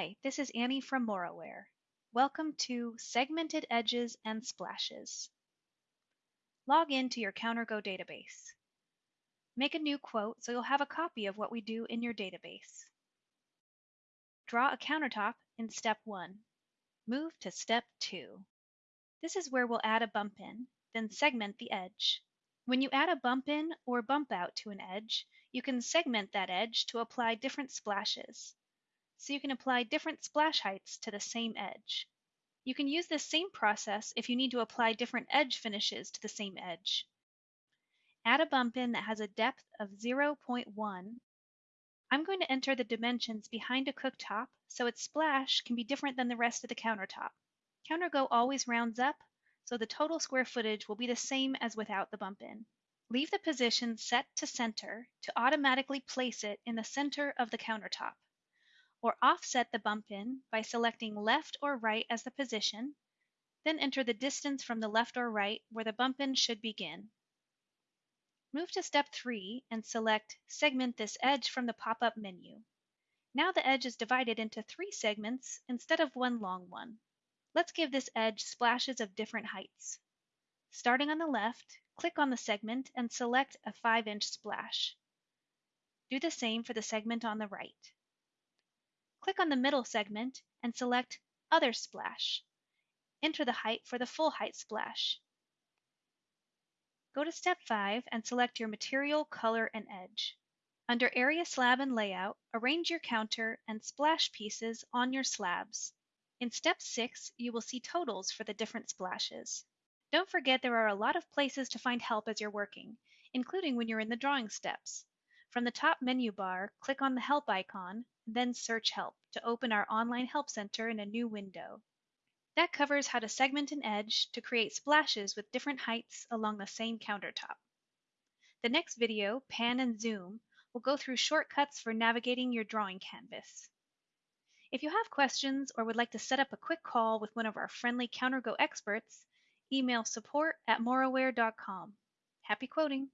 Hi, this is Annie from Moraware. Welcome to Segmented Edges and Splashes. Log in to your CounterGo database. Make a new quote so you'll have a copy of what we do in your database. Draw a countertop in step 1. Move to step 2. This is where we'll add a bump in, then segment the edge. When you add a bump in or bump out to an edge, you can segment that edge to apply different splashes so you can apply different splash heights to the same edge. You can use this same process if you need to apply different edge finishes to the same edge. Add a bump in that has a depth of 0.1. I'm going to enter the dimensions behind a cooktop so its splash can be different than the rest of the countertop. CounterGo always rounds up, so the total square footage will be the same as without the bump in. Leave the position set to center to automatically place it in the center of the countertop or offset the bump in by selecting left or right as the position, then enter the distance from the left or right where the bump in should begin. Move to step 3 and select Segment this edge from the pop-up menu. Now the edge is divided into three segments instead of one long one. Let's give this edge splashes of different heights. Starting on the left, click on the segment and select a 5-inch splash. Do the same for the segment on the right. Click on the middle segment and select Other Splash. Enter the height for the full height splash. Go to step 5 and select your material, color, and edge. Under Area Slab and Layout, arrange your counter and splash pieces on your slabs. In step 6, you will see totals for the different splashes. Don't forget there are a lot of places to find help as you're working, including when you're in the drawing steps. From the top menu bar, click on the Help icon then search Help to open our online help center in a new window. That covers how to segment an edge to create splashes with different heights along the same countertop. The next video, Pan and Zoom, will go through shortcuts for navigating your drawing canvas. If you have questions or would like to set up a quick call with one of our friendly CounterGo experts, email support at moraware.com. Happy quoting!